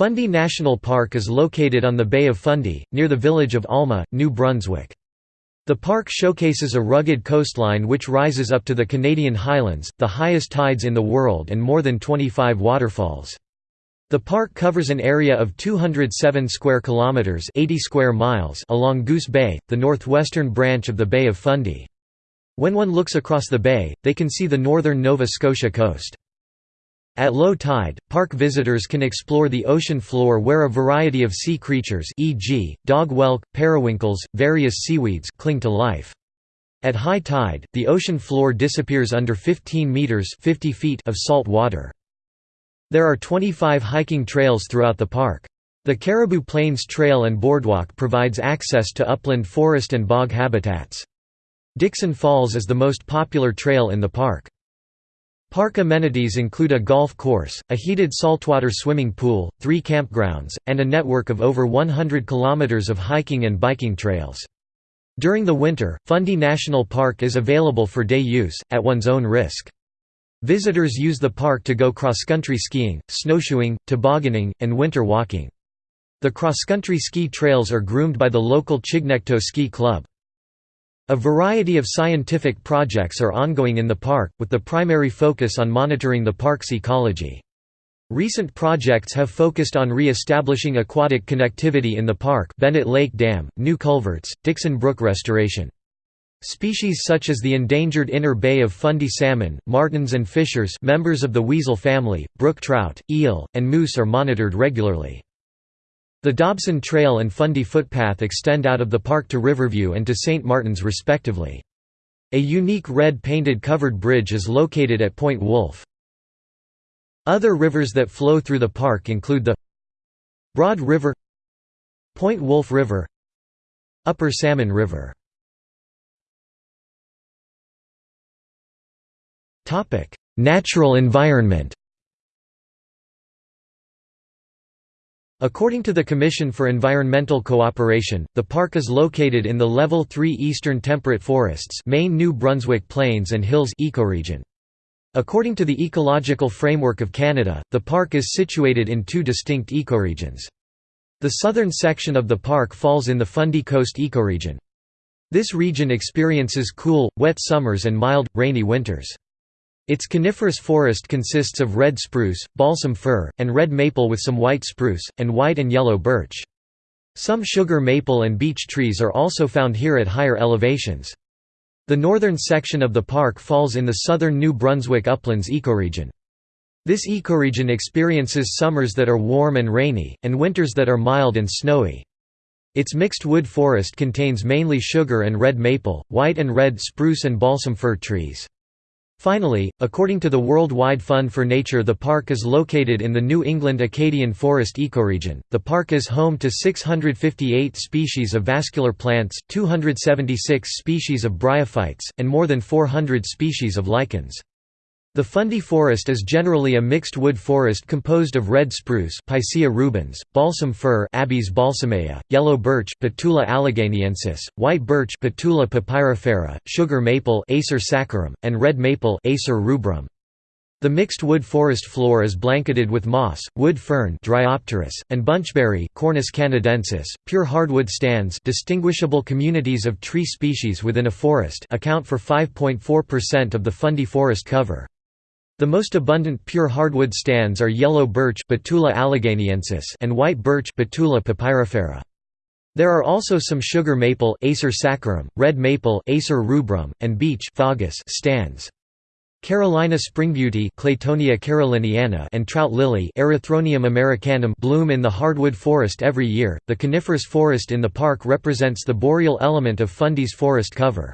Fundy National Park is located on the Bay of Fundy, near the village of Alma, New Brunswick. The park showcases a rugged coastline which rises up to the Caledonia Highlands, the highest tides in the world and more than 25 waterfalls. The park covers an area of 207 square kilometers, 80 square miles along Goose Bay, the northwestern branch of the Bay of Fundy. When one looks across the bay, they can see the northern Nova Scotia coast. At low tide, park visitors can explore the ocean floor where a variety of sea creatures e.g., dog whelk, periwinkles, various seaweeds cling to life. At high tide, the ocean floor disappears under 15 meters 50 feet of salt water. There are 25 hiking trails throughout the park. The Caribou Plains Trail and Boardwalk provides access to upland forest and bog habitats. Dixon Falls is the most popular trail in the park. Park amenities include a golf course, a heated saltwater swimming pool, three campgrounds, and a network of over 100 kilometers of hiking and biking trails. During the winter, Fundy National Park is available for day use, at one's own risk. Visitors use the park to go cross-country skiing, snowshoeing, tobogganing, and winter walking. The cross-country ski trails are groomed by the local Chignecto Ski Club. A variety of scientific projects are ongoing in the park, with the primary focus on monitoring the park's ecology. Recent projects have focused on re-establishing aquatic connectivity in the park Bennett Lake Dam, new culverts, Dixon Brook restoration. Species such as the endangered inner bay of Fundy salmon, martens and fishers members of the weasel family, brook trout, eel, and moose are monitored regularly. The Dobson Trail and Fundy footpath extend out of the park to Riverview and to St. Martin's respectively. A unique red painted covered bridge is located at Point Wolfe. Other rivers that flow through the park include the Broad River Point Wolfe River Upper Salmon River Natural environment According to the Commission for Environmental Cooperation, the park is located in the Level 3 Eastern Temperate Forests Maine New Brunswick Plains and Hills ecoregion. According to the Ecological Framework of Canada, the park is situated in two distinct ecoregions. The southern section of the park falls in the Fundy Coast ecoregion. This region experiences cool, wet summers and mild, rainy winters. Its coniferous forest consists of red spruce, balsam fir, and red maple with some white spruce, and white and yellow birch. Some sugar maple and beech trees are also found here at higher elevations. The northern section of the park falls in the southern New Brunswick uplands ecoregion. This ecoregion experiences summers that are warm and rainy, and winters that are mild and snowy. Its mixed wood forest contains mainly sugar and red maple, white and red spruce and balsam fir trees. Finally, according to the Worldwide Fund for Nature the park is located in the New England Acadian Forest ecoregion. The park is home to 658 species of vascular plants, 276 species of bryophytes, and more than 400 species of lichens. The Fundy forest is generally a mixed wood forest composed of red spruce Picea rubens, balsam fir Abies balsamea, yellow birch Betula alleghaniensis, white birch Betula papyrifera, sugar maple Acer saccharum, and red maple Acer rubrum. The mixed wood forest floor is blanketed with moss, wood fern Dryopteris, and bunchberry Cornus canadensis. Pure hardwood stands distinguishable communities of tree species within a forest account for 5.4% of the Fundy forest cover. The most abundant pure hardwood stands are yellow birch Betula and white birch Betula papyrifera. There are also some sugar maple Acer saccharum, red maple Acer rubrum, and beech Fagus stands. Carolina springbeauty Claytonia caroliniana and trout lily Erythronium americanum bloom in the hardwood forest every year. The coniferous forest in the park represents the boreal element of Fundy's forest cover.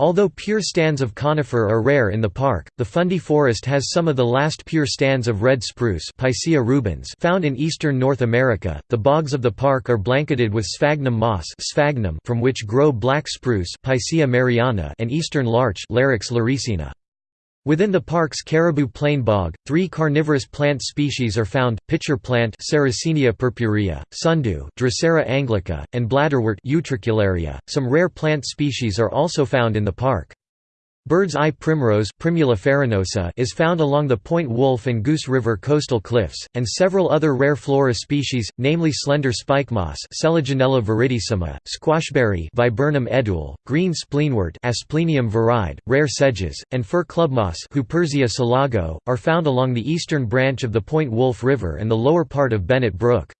Although pure stands of conifer are rare in the park, the Fundy Forest has some of the last pure stands of red spruce rubens found in eastern North America. The bogs of the park are blanketed with sphagnum moss sphagnum from which grow black spruce Picea mariana and eastern larch Larix laricina. Within the park's Caribou Plain Bog, three carnivorous plant species are found, pitcher plant Sarracenia purpurea, sundew Drosera anglica, and bladderwort Utricularia. Some rare plant species are also found in the park. Bird's eye primrose is found along the Point Wolfe and Goose River coastal cliffs, and several other rare flora species, namely slender spikemoss viridissima, squashberry Viburnum edule, green spleenwort Asplenium viride, rare sedges, and fir clubmoss selago, are found along the eastern branch of the Point Wolfe River and the lower part of Bennett Brook.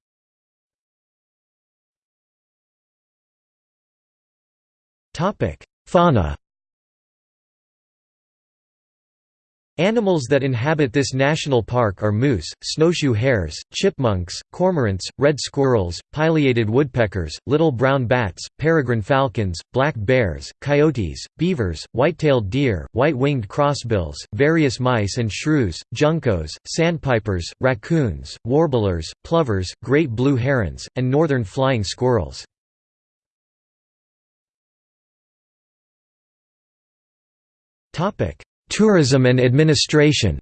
Fauna Animals that inhabit this national park are moose, snowshoe hares, chipmunks, cormorants, red squirrels, pileated woodpeckers, little brown bats, peregrine falcons, black bears, coyotes, beavers, white-tailed deer, white-winged crossbills, various mice and shrews, juncos, sandpipers, raccoons, warblers, plovers, great blue herons, and northern flying squirrels. Tourism and administration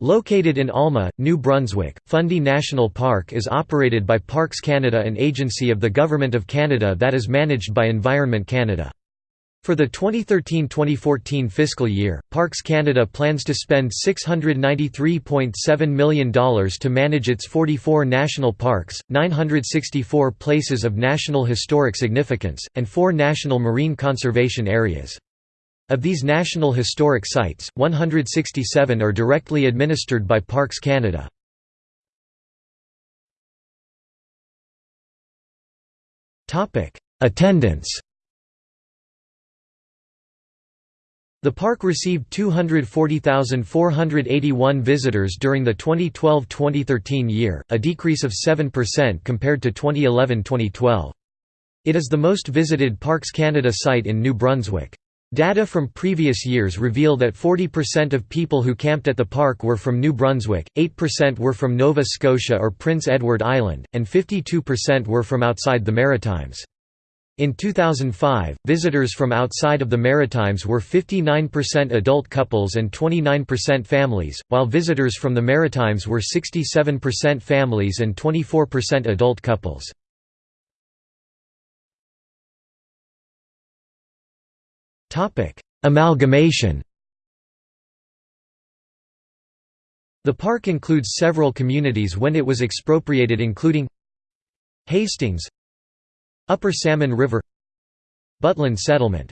Located in Alma, New Brunswick, Fundy National Park is operated by Parks Canada an agency of the Government of Canada that is managed by Environment Canada. For the 2013–2014 fiscal year, Parks Canada plans to spend $693.7 million to manage its 44 national parks, 964 places of national historic significance, and four national marine conservation areas. Of these national historic sites, 167 are directly administered by Parks Canada. Attendance The park received 240,481 visitors during the 2012–2013 year, a decrease of 7% compared to 2011–2012. It is the most visited Parks Canada site in New Brunswick. Data from previous years reveal that 40% of people who camped at the park were from New Brunswick, 8% were from Nova Scotia or Prince Edward Island, and 52% were from outside the Maritimes. In 2005, visitors from outside of the Maritimes were 59% adult couples and 29% families, while visitors from the Maritimes were 67% families and 24% adult couples. Amalgamation The park includes several communities when it was expropriated including Hastings Upper Salmon River Butland Settlement.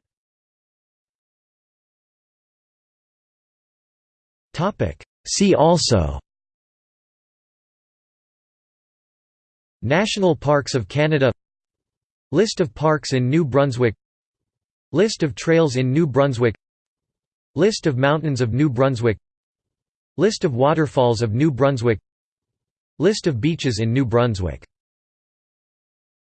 See also. National Parks of Canada. List of parks in New Brunswick. List of trails in New Brunswick. List of mountains of New Brunswick. List of waterfalls of New Brunswick. List of beaches in New Brunswick